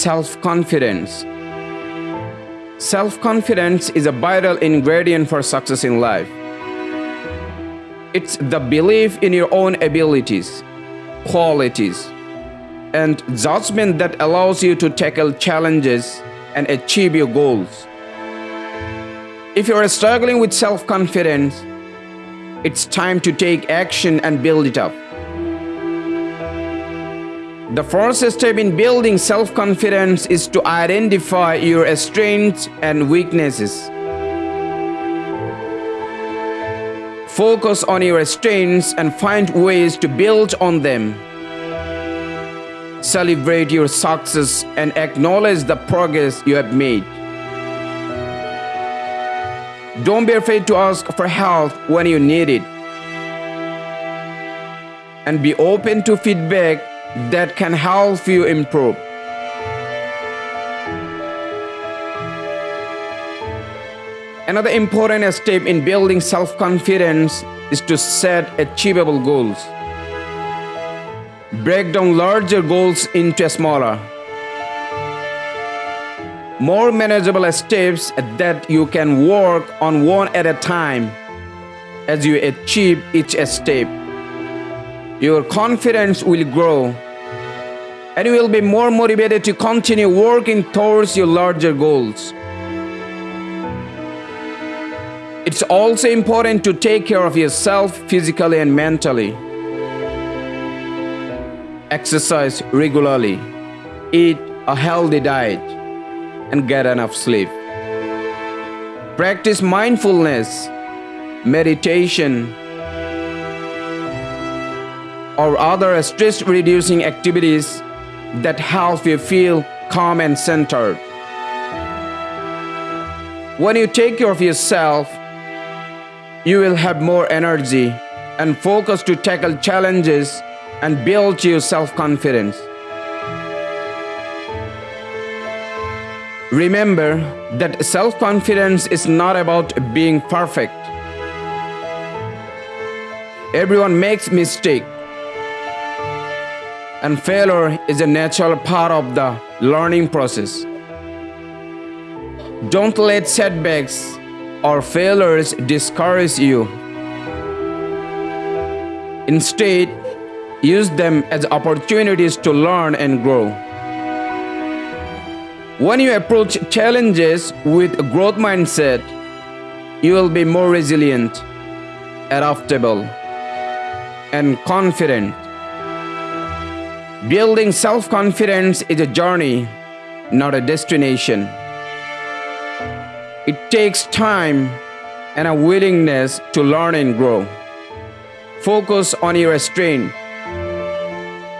self confidence. Self confidence is a vital ingredient for success in life. It's the belief in your own abilities, qualities, and judgment that allows you to tackle challenges and achieve your goals. If you are struggling with self confidence, it's time to take action and build it up. The first step in building self confidence is to identify your strengths and weaknesses. Focus on your strengths and find ways to build on them. Celebrate your success and acknowledge the progress you have made. Don't be afraid to ask for help when you need it. And be open to feedback that can help you improve. Another important step in building self confidence is to set achievable goals. Break down larger goals into smaller, more manageable steps that you can work on one at a time. As you achieve each step, your confidence will grow and you will be more motivated to continue working towards your larger goals. It's also important to take care of yourself physically and mentally. Exercise regularly, eat a healthy diet, and get enough sleep. Practice mindfulness, meditation, or other stress reducing activities that help you feel calm and centered. When you take care of yourself, you will have more energy and focus to tackle challenges and build your self confidence. Remember that self confidence is not about being perfect. Everyone makes mistakes, and failure is a natural part of the learning process. Don't let setbacks or failures discourage you. Instead, use them as opportunities to learn and grow. When you approach challenges with a growth mindset, you will be more resilient, adaptable, and confident. Building self confidence is a journey, not a destination. It takes time and a willingness to learn and grow. Focus on your strength.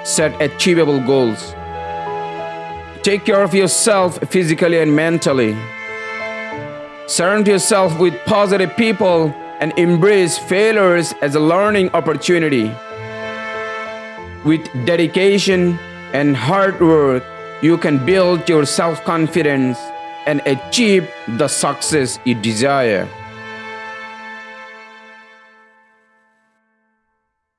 Set achievable goals. Take care of yourself physically and mentally. Surround yourself with positive people and embrace failures as a learning opportunity. With dedication and hard work, you can build your self confidence and achieve the success you desire.